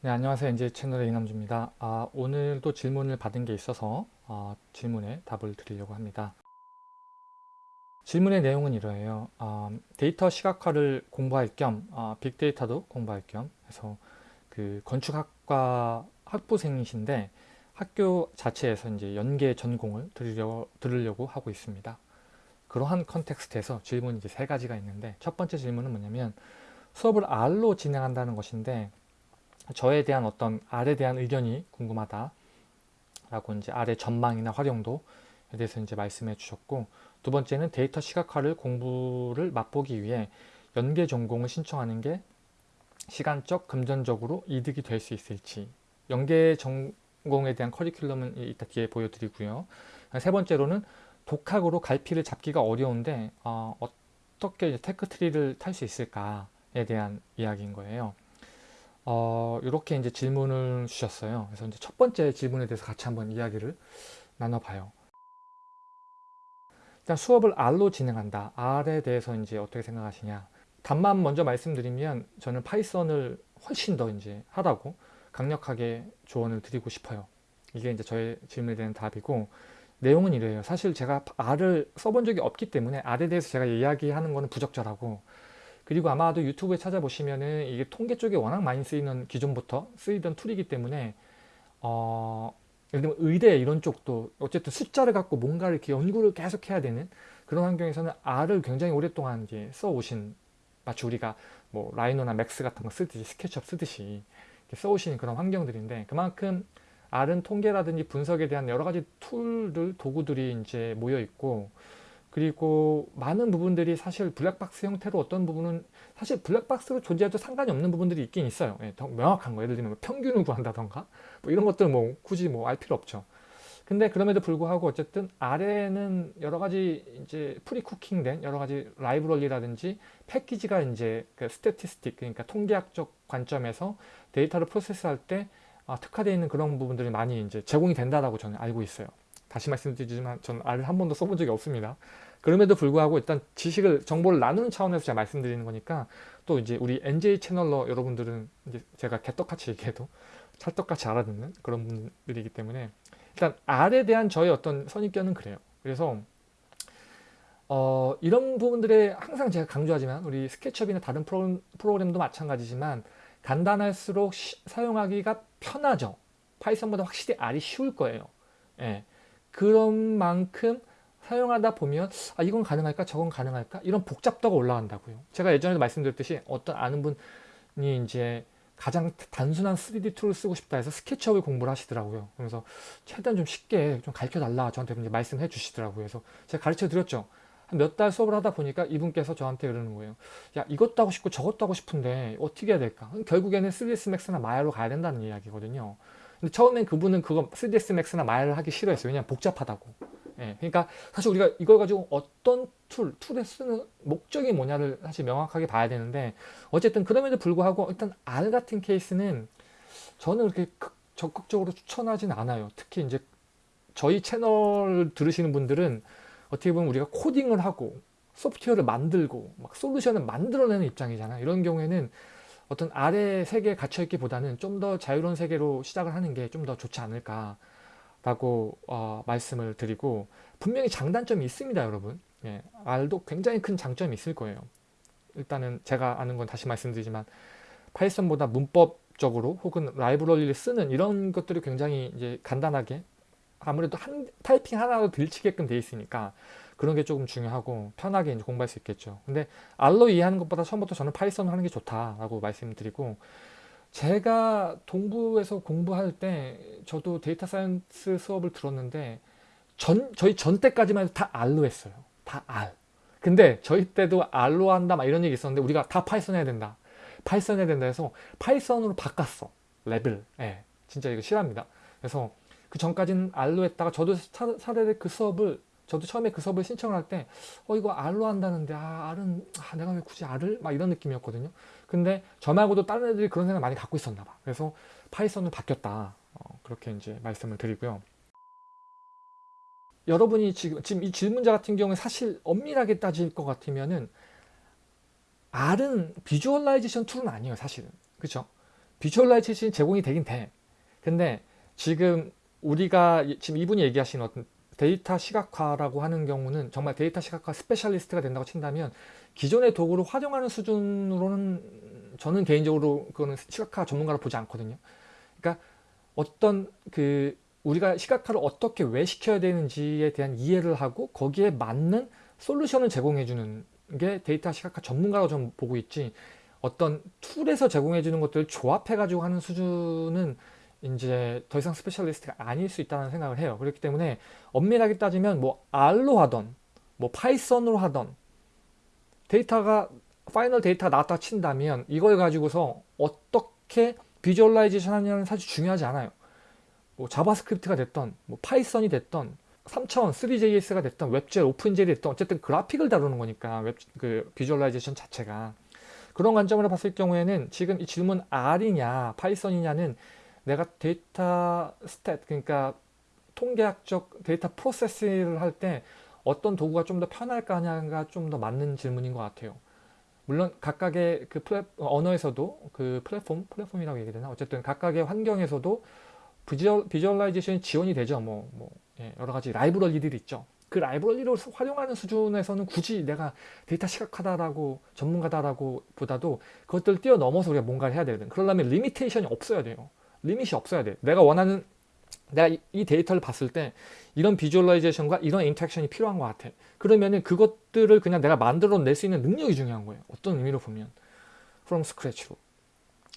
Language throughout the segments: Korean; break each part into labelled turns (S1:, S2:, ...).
S1: 네, 안녕하세요. NJ 채널의 이남주입니다. 아, 오늘도 질문을 받은 게 있어서 아, 질문에 답을 드리려고 합니다. 질문의 내용은 이러해요. 아, 데이터 시각화를 공부할 겸 아, 빅데이터도 공부할 겸 해서 그 건축학과 학부생이신데 학교 자체에서 이제 연계 전공을 들으려, 들으려고 하고 있습니다. 그러한 context에서 질문이 이제 세 가지가 있는데 첫 번째 질문은 뭐냐면 수업을 R로 진행한다는 것인데 저에 대한 어떤 R에 대한 의견이 궁금하다 라고 이제 R의 전망이나 활용도에 대해서 이제 말씀해 주셨고 두 번째는 데이터 시각화를 공부를 맛보기 위해 연계 전공을 신청하는 게 시간적, 금전적으로 이득이 될 수 있을지 연계 전공에 대한 커리큘럼은 이따 뒤에 보여드리고요. 세 번째로는 독학으로 갈피를 잡기가 어려운데 어, 떻게 tech tree를 탈 수 있을까에 대한 이야기인 거예요. 어, 이렇게 이제 질문을 주셨어요. 그래서 이제 첫 번째 질문에 대해서 같이 한번 이야기를 나눠봐요. 일단 수업을 R로 진행한다. R에 대해서 이제 어떻게 생각하시냐. 답만 먼저 말씀드리면 저는 Python을 훨씬 더 이제 하라고 강력하게 조언을 드리고 싶어요. 이게 이제 저의 질문에 대한 답이고 내용은 이래요. 사실 제가 R을 써본 적이 없기 때문에 R에 대해서 제가 이야기하는 거는 부적절하고 그리고 아마도 유튜브에 찾아보시면은 이게 통계 쪽에 워낙 많이 쓰이는 기존부터 쓰이던 tool이기 때문에 어, 예를 들면 의대 이런 쪽도 어쨌든 숫자를 갖고 뭔가를 이렇게 연구를 계속 해야 되는 그런 환경에서는 R을 굉장히 오랫동안 이제 써오신 마치 우리가 뭐 Rhino나 Max 같은 거 쓰듯이 SketchUp 쓰듯이 써오신 그런 환경들인데 그만큼 R은 통계라든지 분석에 대한 여러 가지 tool들, 도구들이 이제 모여 있고 그리고 많은 부분들이 사실 블랙박스 형태로 어떤 부분은 사실 블랙박스로 존재해도 상관이 없는 부분들이 있긴 있어요. 예, 더 명확한 거. 예를 들면 뭐 평균을 구한다던가 뭐 이런 것들 뭐 굳이 뭐 알 필요 없죠. 근데 그럼에도 불구하고 어쨌든 R에는 여러 가지 이제 pre-cooking된 여러 가지 library라든지 패키지가 이제 그 statistic 그러니까 통계학적 관점에서 데이터를 프로세스할 때 아, 특화되어 있는 그런 부분들이 많이 이제 제공이 된다라고 저는 알고 있어요. 다시 말씀드리지만 저는 R을 한 번도 써본 적이 없습니다. 그럼에도 불구하고 일단 지식을 정보를 나누는 차원에서 제가 말씀드리는 거니까 또 이제 우리 NJ 채널러 여러분들은 이제 제가 개떡같이 얘기해도 찰떡같이 알아듣는 그런 분들이기 때문에 일단 R에 대한 저의 어떤 선입견은 그래요. 그래서 어, 이런 부분들에 항상 제가 강조하지만 우리 스케치업이나 다른 프로, 프로그램도 마찬가지지만 간단할수록 시, 사용하기가 편하죠. Python보다 확실히 R이 쉬울 거예요. 예. 그런 만큼 사용하다 보면 아 이건 가능할까? 저건 가능할까? 이런 복잡도가 올라간다고요. 제가 예전에도 말씀드렸듯이 어떤 아는 분이 이제 가장 단순한 3D 툴을 쓰고 싶다 해서 SketchUp을 공부를 하시더라고요. 그래서 최대한 좀 쉽게 좀 가르쳐 달라 저한테 이제 말씀해 주시더라고요. 그래서 제가 가르쳐 드렸죠. 몇달 수업을 하다 보니까 이분께서 저한테 그러는 거예요 야 이것도 하고 싶고 저것도 하고 싶은데 어떻게 해야 될까? 결국에는 3ds max나 마야로 가야 된다는 이야기거든요 근데 처음엔 그분은 그거 3ds max나 마야를 하기 싫어했어요 왜냐면 복잡하다고 예, 그러니까 사실 우리가 이걸 가지고 어떤 툴, 툴에 쓰는 목적이 뭐냐를 사실 명확하게 봐야 되는데 어쨌든 그럼에도 불구하고 일단 R 같은 케이스는 저는 그렇게 적극적으로 추천하진 않아요. 특히 이제 저희 채널 들으시는 분들은 어떻게 보면 우리가 코딩을 하고 소프트웨어를 만들고 막 솔루션을 만들어내는 입장이잖아요. 이런 경우에는 어떤 아래 세계에 갇혀있기보다는 좀 더 자유로운 세계로 시작을 하는 게 좀 더 좋지 않을까 라고 어, 말씀을 드리고 분명히 장단점이 있습니다 여러분. 예, R도 굉장히 큰 장점이 있을 거예요. 일단은 제가 아는 건 다시 말씀드리지만 파이썬보다 문법적으로 혹은 라이브러리를 쓰는 이런 것들이 굉장히 이제 간단하게 아무래도 한 타이핑 하나로 들치게끔 돼 있으니까 그런 게 조금 중요하고 편하게 이제 공부할 수 있겠죠 근데 R로 이해하는 것보다 처음부터 저는 Python을 하는 게 좋다라고 말씀드리고 제가 동부에서 공부할 때 저도 data science 수업을 들었는데 전 저희 전 때까지만 해도 다 R로 했어요. 다 R. 근데 저희 때도 R로 한다 막 이런 얘기 있었는데 우리가 다 Python 해야 된다. Python 해야 된다 해서 Python으로 바꿨어. 레알. 예. 진짜 이거 실화입니다. 그래서 그 전까지는 R로 했다가 저도 차례 그 수업을 저도 처음에 그 수업을 신청을 할 때 어 이거 R로 한다는데 아 R은 아, 내가 왜 굳이 R을? 막 이런 느낌이었거든요. 근데 저 말고도 다른 애들이 그런 생각 많이 갖고 있었나 봐. 그래서 Python을 바뀌었다. 어, 그렇게 이제 말씀을 드리고요. 여러분이 지금 지금 이 질문자 같은 경우에 사실 엄밀하게 따질 것 같으면은 R은 visualization tool은 아니에요, 사실은. 그렇죠? visualization이 제공이 되긴 돼. 근데 지금 우리가 지금 이분이 얘기하신 어떤 데이터 시각화라고 하는 경우는 정말 데이터 시각화 specialist가 된다고 친다면 기존의 도구를 활용하는 수준으로는 저는 개인적으로 그거는 시각화 전문가로 보지 않거든요. 그러니까 어떤 그 우리가 시각화를 어떻게 왜 시켜야 되는지에 대한 이해를 하고 거기에 맞는 솔루션을 제공해 주는 게 데이터 시각화 전문가로 좀 보고 있지 어떤 tool에서 제공해 주는 것들을 조합해 가지고 하는 수준은 이제 더 이상 specialist가 아닐 수 있다는 생각을 해요. 그렇기 때문에 엄밀하게 따지면 뭐 R로 하던 뭐 Python으로 하던 데이터가 final data가 나왔다 친다면 이걸 가지고서 어떻게 visualization 하냐는 사실 중요하지 않아요. 뭐 JavaScript가 됐던 뭐 Python이 됐던 3차원 Three.js가 됐던 WebGL, OpenGL이 됐던 어쨌든 그래픽을 다루는 거니까 웹, 그 visualization 자체가 그런 관점으로 봤을 경우에는 지금 이 질문 R이냐 Python이냐는 내가 data stat 그러니까 통계학적 data process를 할때 어떤 도구가 좀 더 편할까 하냐가 좀 더 맞는 질문인 것 같아요. 물론 각각의 그 플랫, 언어에서도 그 플랫폼, 플랫폼이라고 얘기 되나? 어쨌든 각각의 환경에서도 visual, visualization이 지원이 되죠. 뭐, 뭐 예, 여러 가지 library들이 있죠. 그 library를 활용하는 수준에서는 굳이 내가 데이터 시각하다라고 전문가다라고 보다도 그것들을 뛰어넘어서 우리가 뭔가를 해야 되거든. 그러려면 limitation이 없어야 돼요. limit이 없어야 돼. 내가 원하는 내가 이, 이, 데이터를 봤을 때 이런 visualization과 이런 interaction이 필요한 것 같아. 그러면은 그것들을 그냥 내가 만들어 낼 수 있는 능력이 중요한 거예요. 어떤 의미로 보면 from scratch로.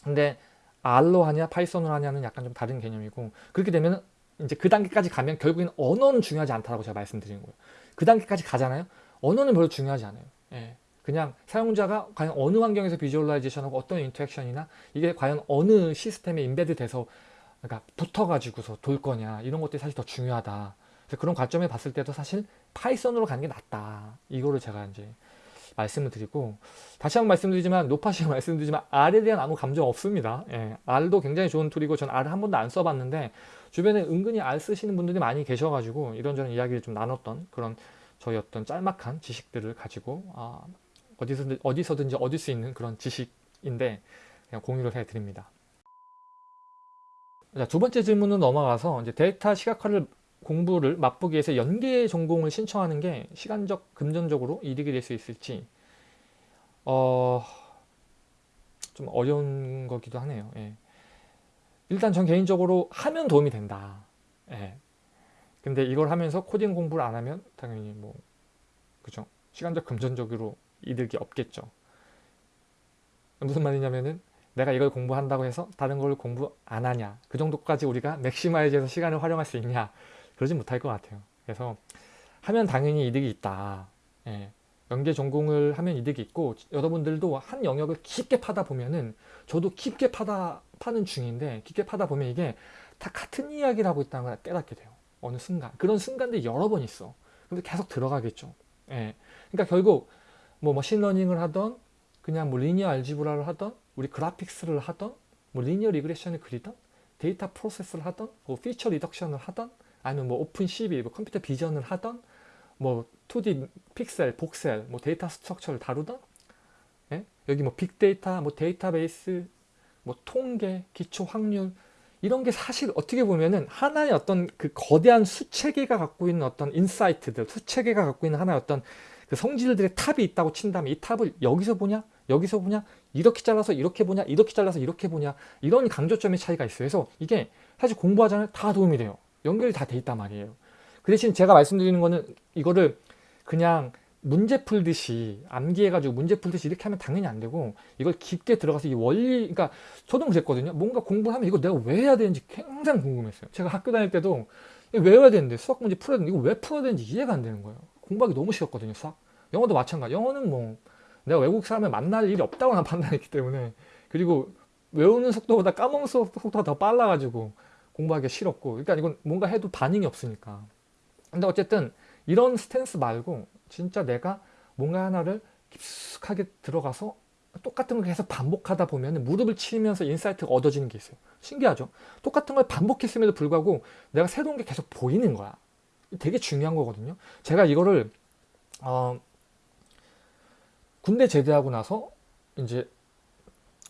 S1: 근데 R로 하냐 Python으로 하냐는 약간 좀 다른 개념이고 그렇게 되면 이제 그 단계까지 가면 결국엔 언어는 중요하지 않다고 제가 말씀드리는 거예요. 그 단계까지 가잖아요. 언어는 별로 중요하지 않아요. 예. 그냥 사용자가 과연 어느 환경에서 visualization하고 어떤 interaction이나 이게 과연 어느 시스템에 embed 돼서 그러니까 붙어가지고서 돌 거냐 이런 것들이 사실 더 중요하다. 그래서 그런 관점에 봤을 때도 사실 Python으로 가는 게 낫다. 이거를 제가 이제 말씀을 드리고 다시 한번 말씀드리지만 노파시가 말씀드리지만 R에 대한 아무 감정 없습니다. 예, R도 굉장히 좋은 툴이고 전 R을 한 번도 안 써봤는데 주변에 은근히 R 쓰시는 분들이 많이 계셔가지고 이런저런 이야기를 좀 나눴던 그런 저희 어떤 짤막한 지식들을 가지고 아, 어디서든, 어디서든지 얻을 수 있는 그런 지식인데 그냥 공유를 해드립니다. 자, 두 번째 질문은 넘어가서 이제 데이터 시각화를 공부를 맛보기 위해서 연계 전공을 신청하는 게 시간적, 금전적으로 이득이 될 수 있을지 어, 좀 어려운 거기도 하네요. 예. 일단 전 개인적으로 하면 도움이 된다. 예. 근데 이걸 하면서 코딩 공부를 안 하면 당연히 뭐 그죠? 시간적, 금전적으로 이득이 없겠죠. 무슨 말이냐면은 내가 이걸 공부한다고 해서 다른 걸 공부 안 하냐 그 정도까지 우리가 맥시마이즈해서 시간을 활용할 수 있냐 그러지 못할 것 같아요. 그래서 하면 당연히 이득이 있다. 예. 연계 전공을 하면 이득이 있고 여러분들도 한 영역을 깊게 파다 보면은 저도 깊게 파다 파는 중인데 깊게 파다 보면 이게 다 같은 이야기를 하고 있다는 걸 깨닫게 돼요. 어느 순간 그런 순간들이 여러 번 있어. 근데 계속 들어가겠죠. 예. 그러니까 결국 뭐 machine learning을 하던 그냥 뭐 linear algebra를 하던 우리 graphics를 하던 뭐 linear regression을 그리던 data process를 하던 뭐 feature reduction을 하던 아니면 뭐 OpenCV 뭐 computer vision을 하던 뭐 2D pixel, voxel, 뭐 data structure를 다루던 예? 여기 뭐 빅데이터, 뭐 데이터베이스, 뭐 통계, 기초 확률 이런 게 사실 어떻게 보면은 하나의 어떤 그 거대한 수체계가 갖고 있는 어떤 insight들, 수체계가 갖고 있는 하나의 어떤 그 성질들의 탑이 있다고 친다면 이 탑을 여기서 보냐? 여기서 보냐? 이렇게 잘라서 이렇게 보냐? 이렇게 잘라서 이렇게 보냐? 이런 강조점의 차이가 있어요. 그래서 이게 사실 공부하자면 다 도움이 돼요. 연결이 다 돼 있단 말이에요. 그 대신 제가 말씀드리는 거는 이거를 그냥 문제 풀듯이 암기해가지고 문제 풀듯이 이렇게 하면 당연히 안 되고 이걸 깊게 들어가서 이 원리 그러니까 저도 그랬거든요. 뭔가 공부하면 이거 내가 왜 해야 되는지 굉장히 궁금했어요. 제가 학교 다닐 때도 외워야 되는데 수학 문제 풀어야 되는데 이거 왜 풀어야 되는지 이해가 안 되는 거예요 공부하기 너무 싫었거든요 수학. 영어도 마찬가지. 영어는 뭐 내가 외국 사람을 만날 일이 없다고 난 판단했기 때문에 그리고 외우는 속도보다 까먹는 속도가 더 빨라가지고 공부하기 싫었고 그러니까 이건 뭔가 해도 반응이 없으니까. 근데 어쨌든 이런 stance 말고 진짜 내가 뭔가 하나를 깊숙하게 들어가서 똑같은 걸 계속 반복하다 보면 무릎을 치면서 insight가 얻어지는 게 있어요. 신기하죠? 똑같은 걸 반복했음에도 불구하고 내가 새로운 게 계속 보이는 거야 되게 중요한 거거든요 제가 이거를 어, 군대 제대하고 나서 이제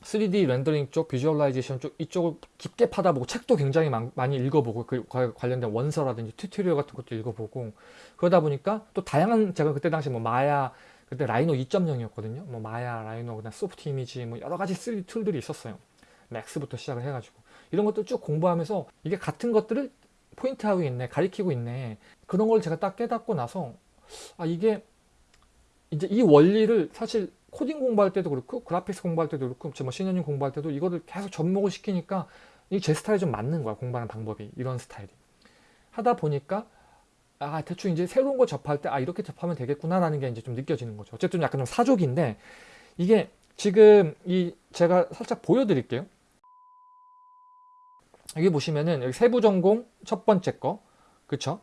S1: 3D rendering 쪽, visualization 쪽 이쪽을 깊게 파다보고 책도 굉장히 많, 많이 읽어보고 그 관련된 원서라든지 tutorial 같은 것도 읽어보고 그러다 보니까 또 다양한 제가 그때 당시 뭐 마야 그때 Rhino 2.0이었거든요. 뭐 Maya, Rhino, 그다음 Softimage 뭐 여러 가지 3D 툴들이 있었어요. Max부터 시작을 해가지고 이런 것들 쭉 공부하면서 이게 같은 것들을 포인트하고 있네, 가리키고 있네. 그런 걸 제가 딱 깨닫고 나서 아 이게 이제 이 원리를 사실 코딩 공부할 때도 그렇고 그래픽스 공부할 때도 그렇고 뭐 신현님 공부할 때도 이거를 계속 접목을 시키니까 이 제 스타일이 좀 맞는 거야 공부하는 방법이 이런 스타일이. 하다 보니까 아 대충 이제 새로운 걸 접할 때 아 이렇게 접하면 되겠구나 라는 게 이제 좀 느껴지는 거죠. 어쨌든 약간 좀 사족인데 이게 지금 이 제가 살짝 보여드릴게요 여기 보시면은 여기 세부 전공 첫 번째 거 그쵸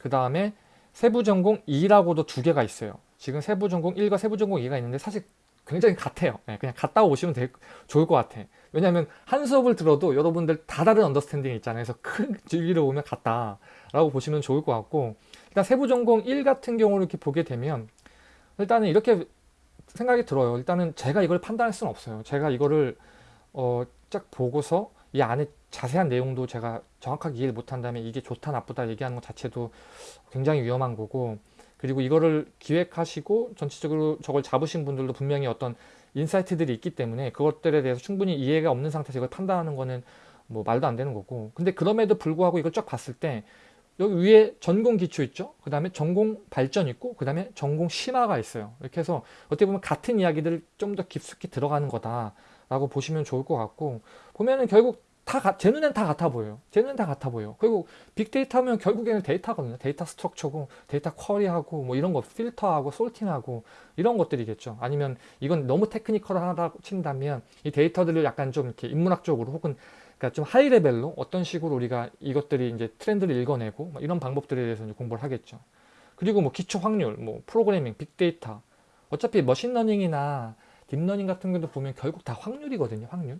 S1: 그 다음에 세부 전공 2라고도 두 개가 있어요 지금 세부 전공 1과 세부 전공 2가 있는데 사실 굉장히 같아요. 네, 그냥 갔다 오시면 되, 좋을 것 같아. 왜냐하면 한 수업을 들어도 여러분들 다 다른 언더스탠딩이 있잖아요. 그래서 큰 줄기를 보면 같다라고 보시면 좋을 것 같고 일단 세부 전공 1 같은 경우를 이렇게 보게 되면 일단은 이렇게 생각이 들어요. 일단은 제가 이걸 판단할 수는 없어요. 제가 이거를 어, 쫙 보고서 이 안에 자세한 내용도 제가 정확하게 이해를 못한다면 이게 좋다 나쁘다 얘기하는 것 자체도 굉장히 위험한 거고 그리고 이거를 기획하시고 전체적으로 저걸 잡으신 분들도 분명히 어떤 인사이트들이 있기 때문에 그것들에 대해서 충분히 이해가 없는 상태에서 이걸 판단하는 거는 뭐 말도 안 되는 거고. 근데 그럼에도 불구하고 이걸 쫙 봤을 때 여기 위에 전공 기초 있죠? 그 다음에 전공 발전 있고 그 다음에 전공 심화가 있어요. 이렇게 해서 어떻게 보면 같은 이야기들을 좀더 깊숙이 들어가는 거다 라고 보시면 좋을 것 같고 보면은 결국 다, 제 눈엔 다 같아 보여요. 제 눈엔 다 같아 보여요. 그리고 빅데이터 하면 결국에는 데이터거든요. data structure고, data query하고, 뭐 이런 거 필터하고, sorting하고, 이런 것들이겠죠. 아니면 이건 너무 technical하다 친다면 이 데이터들을 약간 좀 이렇게 인문학적으로 혹은 그러니까 좀 high level로 어떤 식으로 우리가 이것들이 이제 트렌드를 읽어내고 뭐 이런 방법들에 대해서 이제 공부를 하겠죠. 그리고 뭐 기초 확률, 뭐 프로그래밍, 빅데이터. 어차피 machine learning이나 deep learning 같은 것도 보면 결국 다 확률이거든요. 확률.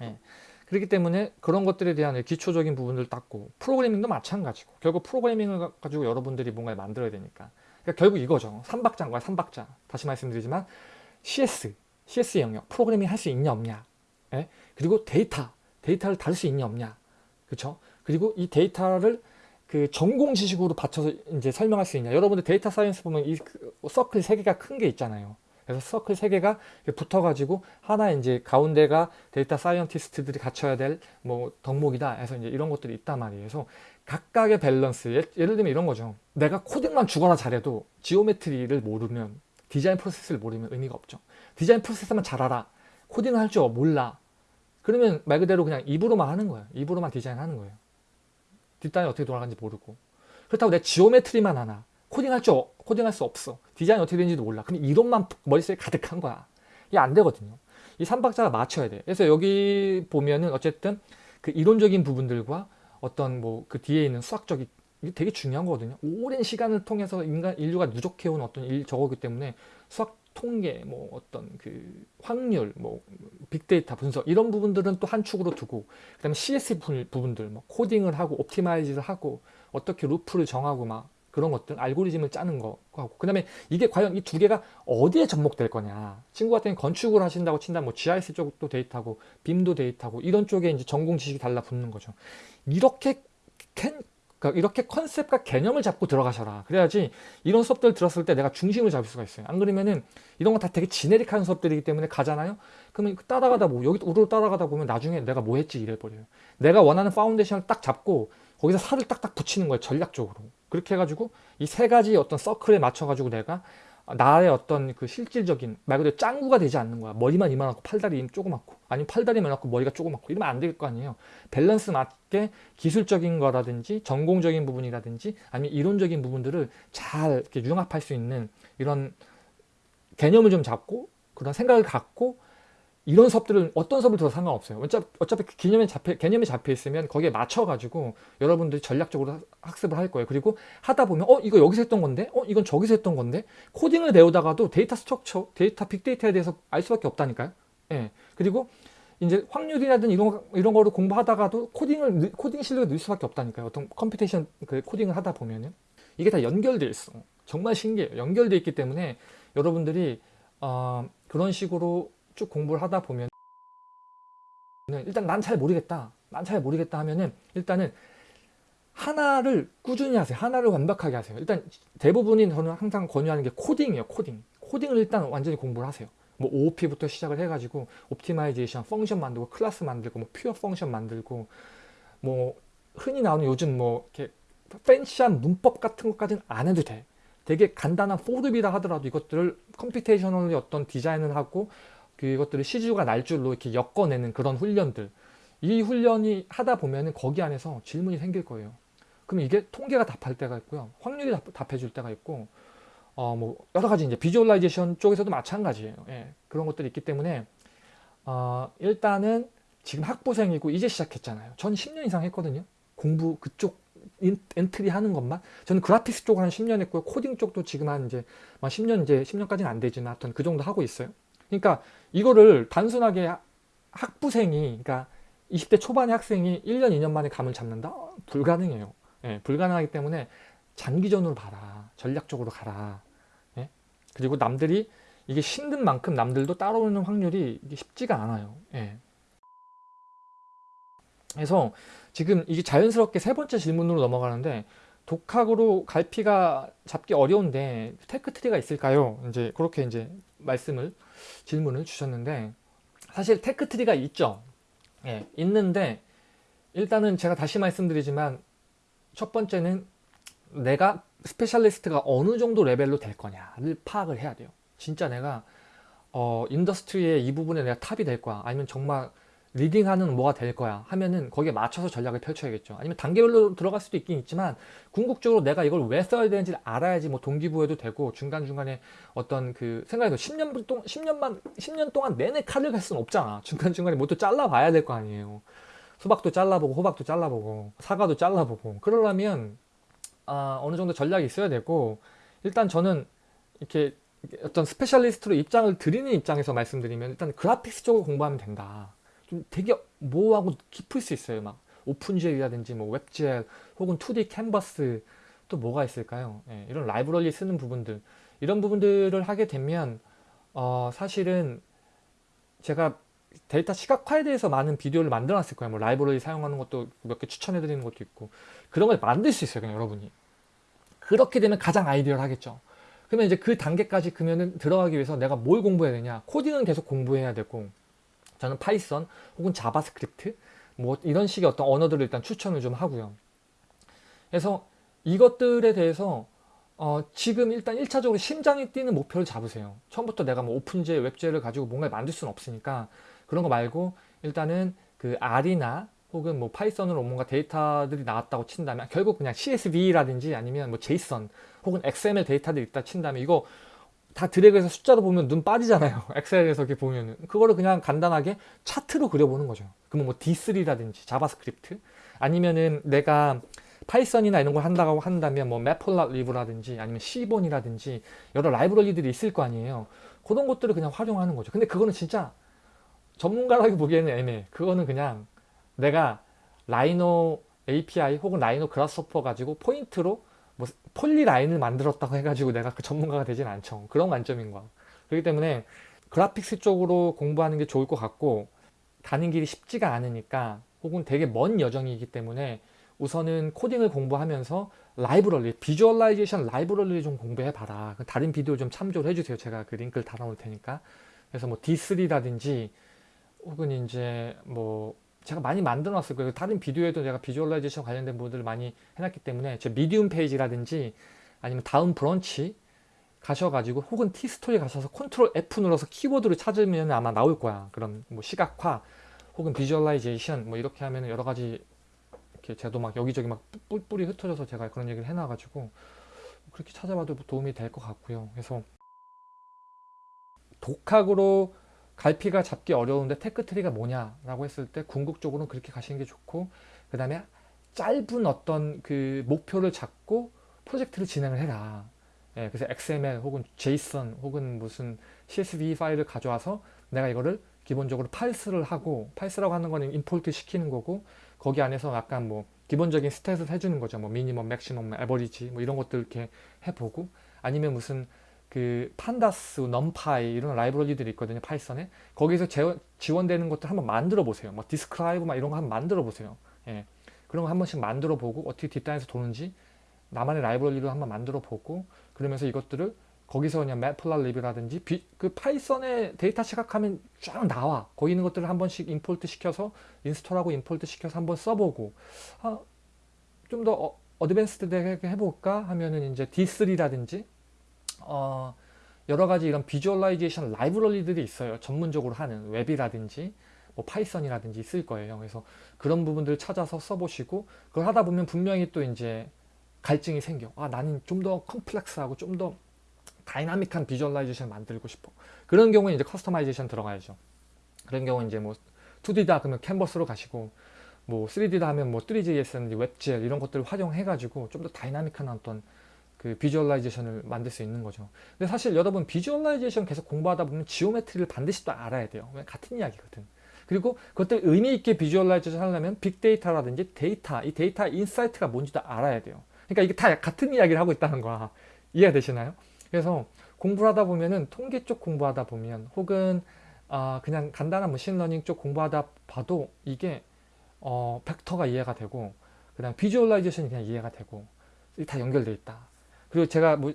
S1: 네. 그렇기 때문에 그런 것들에 대한 기초적인 부분을 닦고 프로그래밍도 마찬가지고 결국 프로그래밍을 가지고 여러분들이 뭔가를 만들어야 되니까 그러니까 결국 이거죠. 3박자인 거야 3박자 다시 말씀드리지만 CS, CS 영역 프로그래밍 할 수 있냐 없냐 예? 그리고 데이터, 데이터를 다룰 수 있냐 없냐 그렇죠? 그리고 이 데이터를 그 전공 지식으로 받쳐서 이제 설명할 수 있냐 여러분들 data science 보면 이 서클 세 개가 큰 게 있잖아요 그래서 서클 세 개가 붙어가지고 하나 이제 가운데가 data scientist들이 갖춰야 될 뭐 덕목이다 해서 이제 이런 것들이 있단 말이에요. 그래서 각각의 밸런스 예를 들면 이런 거죠. 내가 코딩만 죽어라 잘해도 geometry를 모르면 디자인 프로세스를 모르면 의미가 없죠. 디자인 프로세스만 잘 알아. 코딩을 할 줄 몰라. 그러면 말 그대로 그냥 입으로만 하는 거예요. 입으로만 디자인하는 거예요. 뒷단이 어떻게 돌아가는지 모르고. 그렇다고 내 지오메트리만 하나. 코딩할 줄 코딩할 수 없어. 디자인 어떻게 되는지도 몰라. 그럼 이론만 머릿속에 가득한 거야. 이게 안 되거든요. 이 3박자가 맞춰야 돼. 그래서 여기 보면은 어쨌든 그 이론적인 부분들과 어떤 뭐 그 뒤에 있는 수학적인 이게 되게 중요한 거거든요. 오랜 시간을 통해서 인간 인류가 누적해온 어떤 일 저거기 때문에 수학 통계, 뭐 어떤 그 확률, 뭐 빅데이터 분석 이런 부분들은 또 한 축으로 두고 그다음에 CS 부분들, 뭐 코딩을 하고 옵티마이즈를 하고 어떻게 루프를 정하고 막 그런 것들 알고리즘을 짜는 거하고. 그 다음에 이게 과연 이 두 개가 어디에 접목될 거냐. 친구 같은 건축을 하신다고 친다면 뭐 GIS 쪽도 데이터고 빔도 데이터고 이런 쪽에 이제 전공 지식이 달라붙는 거죠. 이렇게 캔, 그러니까 이렇게 컨셉과 개념을 잡고 들어가셔라. 그래야지 이런 수업들 들었을 때 내가 중심을 잡을 수가 있어요. 안 그러면은 이런 거 다 되게 지네릭한 수업들이기 때문에 가잖아요? 그러면 따라가다 보 여기 우르르 따라가다 보면 나중에 내가 뭐 했지 이래 버려요. 내가 원하는 foundation을 딱 잡고 거기서 살을 딱딱 붙이는 거예요 전략적으로 그렇게 해가지고 이 세 가지 어떤 서클에 맞춰가지고 내가 나의 어떤 그 실질적인 말 그대로 짱구가 되지 않는 거야. 머리만 이만하고 팔다리 조그맣고 아니면 팔다리만 많고 머리가 조그맣고 이러면 안 될 거 아니에요. 밸런스 맞게 기술적인 거라든지 전공적인 부분이라든지 아니면 이론적인 부분들을 잘 이렇게 융합할 수 있는 이런 개념을 좀 잡고 그런 생각을 갖고 이런 수업들은 어떤 수업을 들어도 상관없어요. 어차피, 그 개념에 잡혀, 개념이 잡혀 있으면 거기에 맞춰가지고 여러분들이 전략적으로 학습을 할 거예요. 그리고 하다 보면 어 이거 여기서 했던 건데 어 이건 저기서 했던 건데 코딩을 배우다가도 data structure, 데이터 빅데이터에 대해서 알 수밖에 없다니까요. 예. 그리고 이제 확률이라든 이런 이런 거를 공부하다가도 코딩을 코딩 실력을 늘 수밖에 없다니까요. 어떤 computation 그 코딩을 하다 보면은 이게 다 연결돼 있어. 정말 신기해요. 연결돼 있기 때문에 여러분들이 어, 그런 식으로 쭉 공부를 하다 보면 일단 난 잘 모르겠다. 난 잘 모르겠다 하면은 일단은 하나를 꾸준히 하세요. 하나를 완벽하게 하세요. 일단 대부분이 저는 항상 권유하는 게 코딩이에요. 코딩. 코딩을 일단 완전히 공부를 하세요. 뭐 OOP부터 시작을 해가지고 optimization, function 만들고 클래스 만들고 뭐 pure function 만들고 뭐 흔히 나오는 요즘 뭐 이렇게 fancy한 문법 같은 것까지는 안 해도 돼. 되게 간단한 for loop이라 하더라도 이것들을 computationally 어떤 디자인을 하고 그것들을 씨줄과 날줄로 이렇게 엮어내는 그런 훈련들 이 훈련이 하다 보면은 거기 안에서 질문이 생길 거예요. 그럼 이게 통계가 답할 때가 있고요. 확률이 답, 해줄 때가 있고 어 뭐 여러 가지 이제 visualization 쪽에서도 마찬가지예요. 예, 그런 것들이 있기 때문에 어 일단은 지금 학부생이고 이제 시작했잖아요. 전 10년 이상 했거든요. 공부 그쪽 entry 하는 것만 저는 graphics 쪽을 한 10년 했고요. 코딩 쪽도 지금 한 이제 10년 이제 10년까지는 안 되지만 하여튼 그 정도 하고 있어요. 그러니까 이거를 단순하게 학부생이 그러니까 20대 초반의 학생이 1년 2년 만에 감을 잡는다? 불가능해요. 예, 불가능하기 때문에 장기전으로 봐라. 전략적으로 가라. 예? 그리고 남들이 이게 힘든 만큼 남들도 따라오는 확률이 쉽지가 않아요. 예. 그래서 지금 이게 자연스럽게 세 번째 질문으로 넘어가는데 독학으로 갈피가 잡기 어려운데 tech tree가 있을까요? 이제 그렇게 이제 말씀을 질문을 주셨는데 사실 tech tree가 있죠. 예, 있는데 일단은 제가 다시 말씀드리지만 첫 번째는 내가 specialist가 어느 정도 레벨로 될 거냐를 파악을 해야 돼요. 진짜 내가 어, industry의 이 부분에 내가 top이 될 거야. 아니면 정말 leading하는 뭐가 될 거야 하면은 거기에 맞춰서 전략을 펼쳐야겠죠. 아니면 단계별로 들어갈 수도 있긴 있지만 궁극적으로 내가 이걸 왜 써야 되는지를 알아야지 뭐 동기부여도 되고 중간중간에 어떤 그 생각해도 10년 동안 10년만 10년 동안 내내 칼을 갈 수는 없잖아. 중간중간에 뭐 또 잘라봐야 될 거 아니에요. 수박도 잘라보고 호박도 잘라보고 사과도 잘라보고. 그러려면 아, 어느 정도 전략이 있어야 되고 일단 저는 이렇게 어떤 specialist로 입장을 드리는 입장에서 말씀드리면 일단 graphics 쪽을 공부하면 된다 좀 되게 모호하고 깊을 수 있어요. 막 OpenGL이라든지 뭐 WebGL 혹은 2D 캔버스 또 뭐가 있을까요? 예, 이런 library 쓰는 부분들 이런 부분들을 하게 되면 어, 사실은 제가 데이터 시각화에 대해서 많은 비디오를 만들어 놨을 거예요. 뭐 library 사용하는 것도 몇 개 추천해 드리는 것도 있고 그런 걸 만들 수 있어요. 그냥 여러분이. 그렇게 되면 가장 ideal하겠죠. 그러면 이제 그 단계까지 그러면 들어가기 위해서 내가 뭘 공부해야 되냐? 코딩은 계속 공부해야 되고 저는 Python 혹은 JavaScript 뭐 이런 식의 어떤 언어들을 일단 추천을 좀 하고요. 그래서 이것들에 대해서 어 지금 일단 1차적으로 심장이 뛰는 목표를 잡으세요. 처음부터 내가 뭐 오픈제, 웹제를 가지고 뭔가를 만들 수는 없으니까 그런 거 말고 일단은 그 R이나 혹은 뭐 Python으로 뭔가 데이터들이 나왔다고 친다면 결국 그냥 CSV라든지 아니면 뭐 JSON 혹은 XML 데이터들이 있다 친다면 이거 다 드래그해서 숫자로 보면 눈 빠지잖아요. 엑셀에서 이렇게 보면은. 그거를 그냥 간단하게 차트로 그려보는 거죠. 그러면 뭐 D3라든지 JavaScript 아니면은 내가 Python이나 이런 걸 한다고 한다면 뭐 Matplotlib이라든지 아니면 Seaborn이라든지 여러 라이브러리들이 있을 거 아니에요. 그런 것들을 그냥 활용하는 거죠. 근데 그거는 진짜 전문가라고 보기에는 애매해. 그거는 그냥 내가 Rhino API 혹은 Rhino Grasshopper 가지고 포인트로 뭐 polyline을 만들었다고 해가지고 내가 그 전문가가 되진 않죠. 그런 관점인 거야. 그렇기 때문에 그래픽스 쪽으로 공부하는 게 좋을 것 같고 가는 길이 쉽지가 않으니까 혹은 되게 먼 여정이기 때문에 우선은 코딩을 공부하면서 라이브러리, visualization 라이브러리를 좀 공부해 봐라. 다른 비디오 좀 참조를 해주세요. 제가 그 링크를 달아놓을 테니까. 그래서 뭐 D3라든지 혹은 이제 뭐 제가 많이 만들어 놨을 거예요. 다른 비디오에도 제가 visualization 관련된 부분들을 많이 해놨기 때문에 제 Medium 페이지라든지 아니면 다음 브런치 가셔가지고 혹은 티스토리 가셔서 Ctrl F 눌러서 키워드를 찾으면 아마 나올 거야. 그런 뭐 시각화 혹은 visualization 뭐 이렇게 하면 여러 가지 이렇게 제도 막 여기저기 막 뿔뿔이 흩어져서 제가 그런 얘기를 해놔가지고 그렇게 찾아봐도 도움이 될 것 같고요. 그래서 독학으로 갈피가 잡기 어려운데 tech tree가 뭐냐라고 했을 때 궁극적으로는 그렇게 가시는 게 좋고 그 다음에 짧은 어떤 그 목표를 잡고 프로젝트를 진행을 해라. 예, 그래서 XML 혹은 JSON 혹은 무슨 CSV 파일을 가져와서 내가 이거를 기본적으로 parse를 하고 parse라고 하는 거는 import 시키는 거고 거기 안에서 약간 뭐 기본적인 stat을 해주는 거죠. 뭐 minimum, maximum, average 뭐 이런 것들 이렇게 해보고 아니면 무슨 그 Pandas, NumPy 이런 라이브러리들이 있거든요. Python에. 거기서 재- 지원 되는 것들 한번 만들어 보세요. 뭐 describe 막 이런 거 한번 만들어 보세요. 예. 그런 거 한 번씩 만들어 보고 어떻게 뒷단에서 도는지 나만의 라이브러리로 한번 만들어 보고 그러면서 이것들을 거기서 그냥 Matplotlib이라든지 비- 그 Python의 데이터 시각화하면 쫙 나와. 거기 있는 것들을 한 번씩 import 시켜서 install하고 import 시켜서 한번 써보고 아, 좀더 어, advanced 되게 해볼까 하면은 이제 D3라든지 어, 여러 가지 이런 visualization 라이브러리들이 있어요. 전문적으로 하는 웹이라든지 뭐 Python이라든지 있을 거예요. 그래서 그런 부분들 찾아서 써보시고 그걸 하다 보면 분명히 또 이제 갈증이 생겨. 아 나는 좀 더 complex하고 좀 더 dynamic한 visualization 만들고 싶어. 그런 경우에 이제 customization 들어가야죠. 그런 경우 이제 뭐 2D다 그러면 캔버스로 가시고 뭐 3D다 하면 뭐 Three.js라든지 WebGL 이런 것들을 활용해 가지고 좀 더 dynamic한 어떤 그 visualization을 만들 수 있는 거죠. 근데 사실 여러분 visualization 계속 공부하다 보면 geometry를 반드시 또 알아야 돼요. 왜? 같은 이야기거든. 그리고 그것들 의미 있게 visualization 하려면 빅데이터라든지 데이터, 이 데이터 insight가 뭔지도 알아야 돼요. 그러니까 이게 다 같은 이야기를 하고 있다는 거야. 이해가 되시나요? 그래서 공부를 하다 보면은 통계 쪽 공부하다 보면 혹은 아 그냥 간단한 머신러닝 쪽 공부하다 봐도 이게 어 벡터가 이해가 되고 그다음 visualization이 그냥 이해가 되고 다 연결돼 있다. 그리고 제가 뭐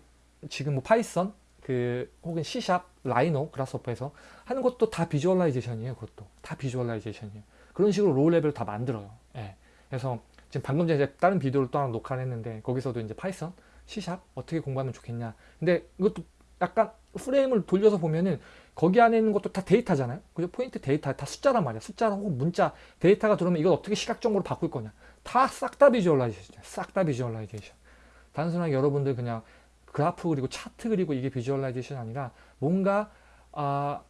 S1: 지금 뭐 파이썬 그 혹은 C샵, 라이노, 그라스호퍼에서 하는 것도 다 visualization이에요. 그것도 다 visualization이에요. 그런 식으로 low level을 다 만들어요. 예. 그래서 지금 방금 전에 다른 비디오를 또 하나 녹화를 했는데 거기서도 이제 파이썬, C샵 어떻게 공부하면 좋겠냐. 근데 이것도 약간 프레임을 돌려서 보면은 거기 안에 있는 것도 다 데이터잖아요. 그죠? 포인트 데이터 다 숫자란 말이야. 숫자 혹은 문자 데이터가 들어오면 이걸 어떻게 시각적으로 바꿀 거냐. 다 싹 다 visualization. 싹 다 visualization. 단순하게 여러분들 그냥 그래프 그리고 차트 그리고 이게 visualization 아니라 뭔가 아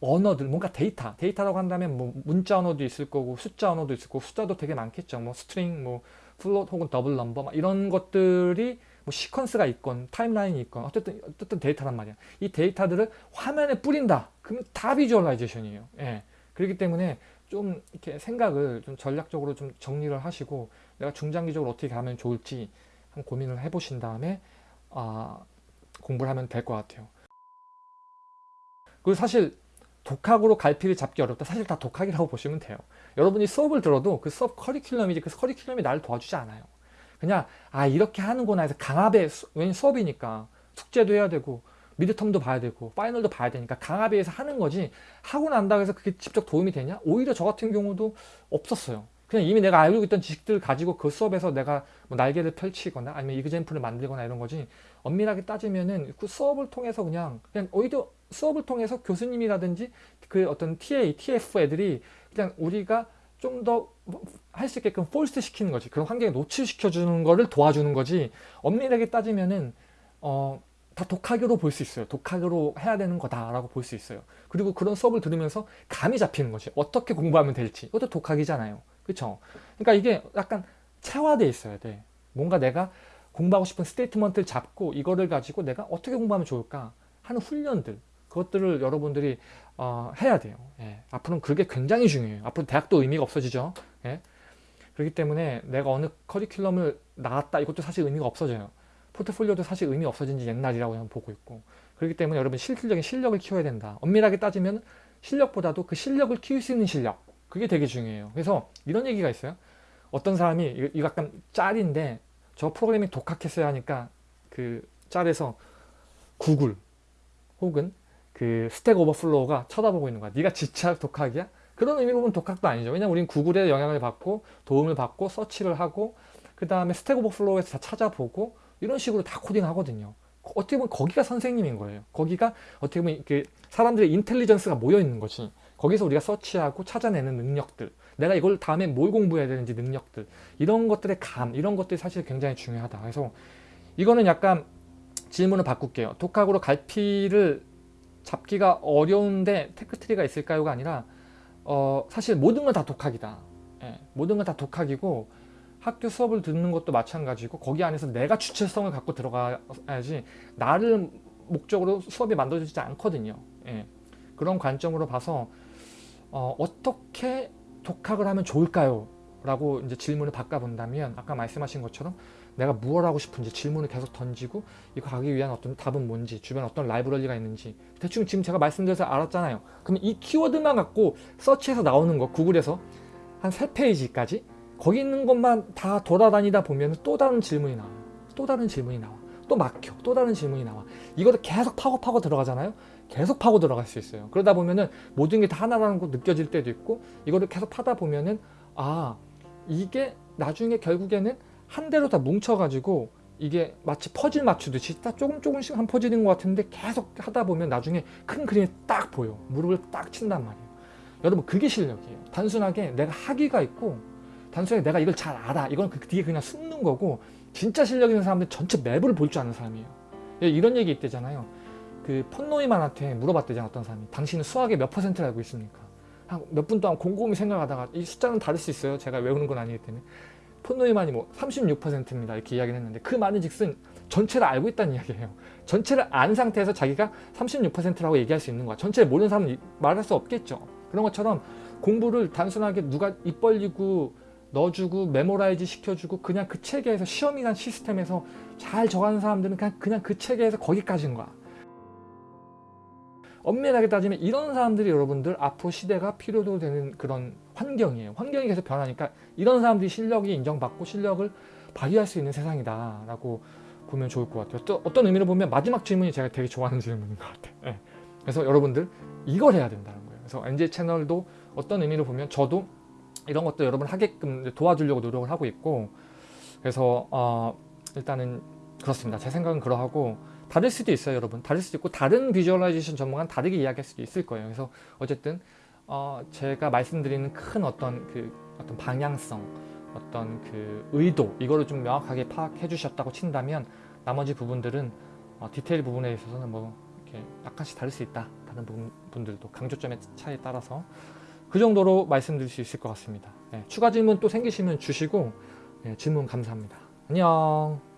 S1: 언어들 뭔가 데이터 데이터라고 한다면 뭐 문자 언어도 있을 거고 숫자 언어도 있을 거고 숫자도 되게 많겠죠. 뭐 string 뭐 float 혹은 double number 막 이런 것들이 뭐 sequence가 있건 timeline이 있건 어쨌든 어쨌든 데이터란 말이야. 이 데이터들을 화면에 뿌린다. 그러면 다 visualization이에요. 예. 그렇기 때문에 좀 이렇게 생각을 좀 전략적으로 좀 정리를 하시고 내가 중장기적으로 어떻게 가면 좋을지 한 고민을 해보신 다음에 아, 공부를 하면 될 것 같아요. 그리고 사실 독학으로 갈피를 잡기 어렵다. 사실 다 독학이라고 보시면 돼요. 여러분이 수업을 들어도 그 수업 커리큘럼이지 그 커리큘럼이 나를 도와주지 않아요. 그냥 아 이렇게 하는구나 해서 강압에 수- 왜냐면 수업이니까 숙제도 해야 되고 미드텀도 봐야 되고 파이널도 봐야 되니까 강압에 의해서 하는 거지 하고 난다고 해서 그게 직접 도움이 되냐? 오히려 저 같은 경우도 없었어요. 그냥 이미 내가 알고 있던 지식들을 가지고 그 수업에서 내가 뭐 날개를 펼치거나 아니면 이그젠플을 만들거나 이런 거지 엄밀하게 따지면은 그 수업을 통해서 그냥 그냥 오히려 수업을 통해서 교수님이라든지 그 어떤 TA, TF 애들이 그냥 우리가 좀 더 할 수 있게끔 force 시키는 거지 그런 환경에 노출시켜 주는 거를 도와주는 거지 엄밀하게 따지면은 어 다 독학으로 볼 수 있어요. 독학으로 해야 되는 거다라고 볼 수 있어요. 그리고 그런 수업을 들으면서 감이 잡히는 거지. 어떻게 공부하면 될지. 이것도 독학이잖아요. 그렇죠? 그러니까 이게 약간 체화돼 있어야 돼. 뭔가 내가 공부하고 싶은 statement를 잡고 이거를 가지고 내가 어떻게 공부하면 좋을까 하는 훈련들 그것들을 여러분들이 어, 해야 돼요. 예. 앞으로는 그게 굉장히 중요해요. 앞으로 대학도 의미가 없어지죠. 예. 그렇기 때문에 내가 어느 커리큘럼을 나왔다 이것도 사실 의미가 없어져요. 포트폴리오도 사실 의미 없어진 지 옛날이라고 저는 보고 있고 그렇기 때문에 여러분 실질적인 실력을 키워야 된다. 엄밀하게 따지면 실력보다도 그 실력을 키울 수 있는 실력 그게 되게 중요해요. 그래서 이런 얘기가 있어요. 어떤 사람이 이거 약간 짤인데 저 프로그래밍 독학했어야 하니까 그 짤에서 구글 혹은 그 Stack Overflow가 쳐다보고 있는 거야. 네가 진짜 독학이야? 그런 의미로 보면 독학도 아니죠. 왜냐면 우린 구글의 영향을 받고 도움을 받고 서치를 하고 그 다음에 Stack Overflow에서 다 찾아보고 이런 식으로 다 코딩하거든요. 어떻게 보면 거기가 선생님인 거예요. 거기가 어떻게 보면 그 사람들의 intelligence가 모여 있는 거지. 거기서 우리가 서치하고 찾아내는 능력들, 내가 이걸 다음에 뭘 공부해야 되는지 능력들, 이런 것들의 감, 이런 것들이 사실 굉장히 중요하다. 그래서 이거는 약간 질문을 바꿀게요. 독학으로 갈피를 잡기가 어려운데 테크트리가 있을까요가 아니라 어, 사실 모든 건 다 독학이다. 예, 모든 건 다 독학이고 학교 수업을 듣는 것도 마찬가지고 거기 안에서 내가 주체성을 갖고 들어가야지 나를 목적으로 수업이 만들어지지 않거든요. 예, 그런 관점으로 봐서 어, 어떻게 독학을 하면 좋을까요? 라고 이제 질문을 바꿔본다면 아까 말씀하신 것처럼 내가 무엇 하고 싶은지 질문을 계속 던지고 이거 가기 위한 어떤 답은 뭔지 주변에 어떤 라이브러리가 있는지 대충 지금 제가 말씀드려서 알았잖아요. 그러면 이 키워드만 갖고 서치해서 나오는 거 구글에서 한세 페이지까지 거기 있는 것만 다 돌아다니다 보면 또 다른 질문이 나와요 또 다른 질문이 나와. 또 막혀. 또 다른 질문이 나와. 이거를 계속 파고 파고 들어가잖아요 계속 파고 들어갈 수 있어요. 그러다 보면은 모든 게 다 하나라는 거 느껴질 때도 있고 이거를 계속 파다 보면은 아 이게 나중에 결국에는 한 대로 다 뭉쳐 가지고 이게 마치 퍼즐 맞추듯이 딱 조금 조금씩 한 퍼즐인 것 같은데 계속 하다 보면 나중에 큰 그림이 딱 보여. 무릎을 딱 친단 말이에요. 여러분 그게 실력이에요. 단순하게 내가 학위가 있고 단순하게 내가 이걸 잘 알아. 이건 그 뒤에 그냥 숨는 거고 진짜 실력 있는 사람들 전체 맵을 볼 줄 아는 사람이에요. 예, 이런 얘기 있대잖아요 그 폰노이만한테 물어봤대잖아 어떤 사람이. 당신은 수학의 몇 퍼센트를 알고 있습니까? 한 몇 분 동안 곰곰이 생각하다가 이 숫자는 다를 수 있어요. 제가 외우는 건 아니기 때문에. 폰노이만이 뭐 36%입니다. 이렇게 이야기를 했는데 그 말은 즉슨 전체를 알고 있다는 이야기예요. 전체를 안 상태에서 자기가 36%라고 얘기할 수 있는 거야. 전체를 모르는 사람은 이- 말할 수 없겠죠. 그런 것처럼 공부를 단순하게 누가 입 벌리고 넣어주고 memorize 시켜주고 그냥 그 체계에서 시험이란 시스템에서 잘 적응하는 사람들은 그냥, 그냥 그 체계에서 거기까지인 거야 엄밀하게 따지면 이런 사람들이 여러분들 앞으로 시대가 필요도 되는 그런 환경이에요. 환경이 계속 변하니까 이런 사람들이 실력이 인정받고 실력을 발휘할 수 있는 세상이다 라고 보면 좋을 것 같아요. 또 어떤 의미로 보면 마지막 질문이 제가 되게 좋아하는 질문인 것 같아요. 예. 그래서 여러분들 이걸 해야 된다는 거예요. 그래서 NJ 채널도 어떤 의미로 보면 저도 이런 것도 여러분 하게끔 도와주려고 노력을 하고 있고 그래서 어, 일단은 그렇습니다. 제 생각은 그러하고 다를 수도 있어요 여러분. 다를 수도 있고 다른 비주얼라이제이션 전문가는 다르게 이야기할 수도 있을 거예요. 그래서 어쨌든 어, 제가 말씀드리는 큰 어떤 그 어떤 방향성 어떤 그 의도 이거를 좀 명확하게 파악해 주셨다고 친다면 나머지 부분들은 어, 디테일 부분에 있어서는 뭐 이렇게 약간씩 다를 수 있다. 다른 부분, 분들도 강조점의 차이에 따라서 그 정도로 말씀드릴 수 있을 것 같습니다. 네, 추가 질문 또 생기시면 주시고 네, 질문 감사합니다. 안녕